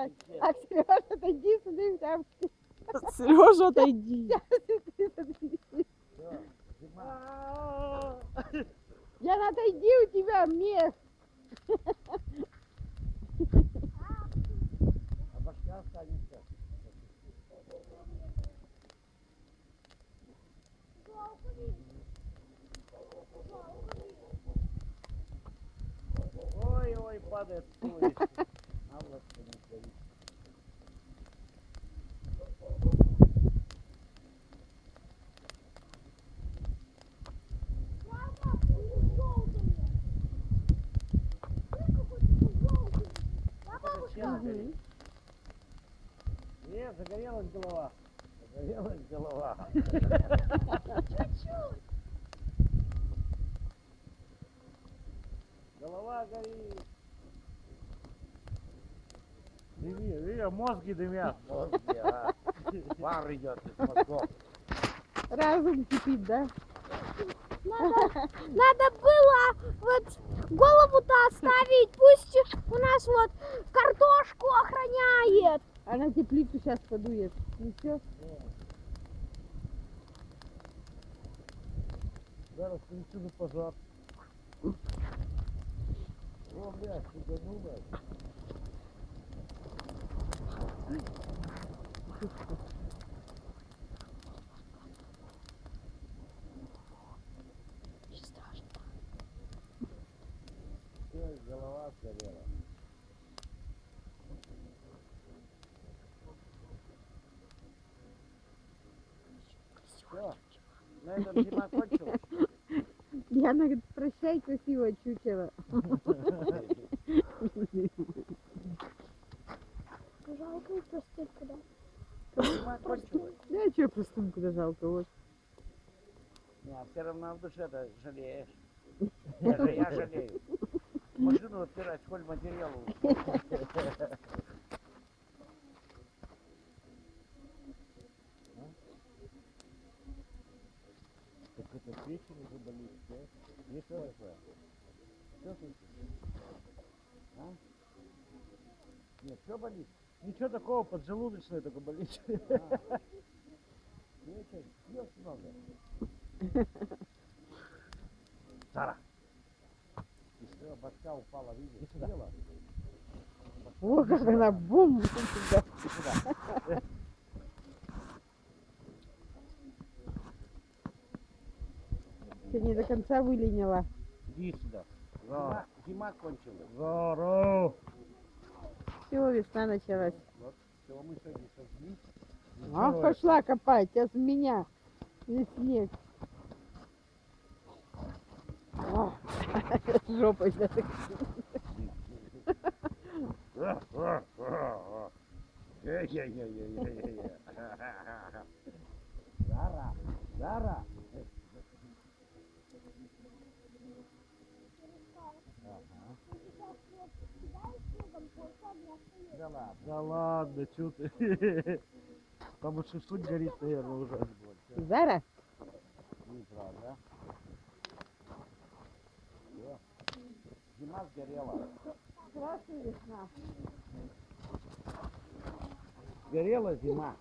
орать. А Сережа, отойди сюда и там. Сережа, отойди. Яна, отойди, у тебя мех. А башка останется. Ой, ой, падает слышь. А вот что не стоит. Горит? Э, загорелась голова. Загорелась голова. Голова горит. Дыми, видишь, мозги дымят. Мозги, а. Пар идет из мозгов. Разум кипит, да? Надо было вот голову-то оставить, пусть у нас вот картошку охраняет. Она теплицу сейчас подует. Ну все. Зараз на пожар. О, блядь, суганула. Всё, голова сгорела. Все, на этом зима кончилась. Яна говорит, прощай, красиво чучело. Жалко и простынку, да? Зима кончилась. Да, что простым куда жалко, вот. Не, а все равно в душе-то жалеешь. Я, я жалею. Машину отпирать, сколь материалу. Так это печень уже болит, да? Есть что такое? Что? А? Нет, что болит? Ничего такого, поджелудочное только болит. А. Печень, пьешь много. Сара, И все, башка упала, видишь? Сюда. О, как она бум! Сюда. Сегодня до конца выленила. иди сюда. Зима, зима кончилась. Здорово. Все, весна началась. Вот, все, мы сегодня сожгли. А, пошла копать, сейчас меня. Весь снег. Жопой. Е-е-е-е-е-е. Зара, Зара. Да ладно. Да ладно, что ты? Там и шашлык горит, наверное, уже. Зара? Неправда. Всё. Зима сгорела. Здравствуй, весна. Сгорела зима.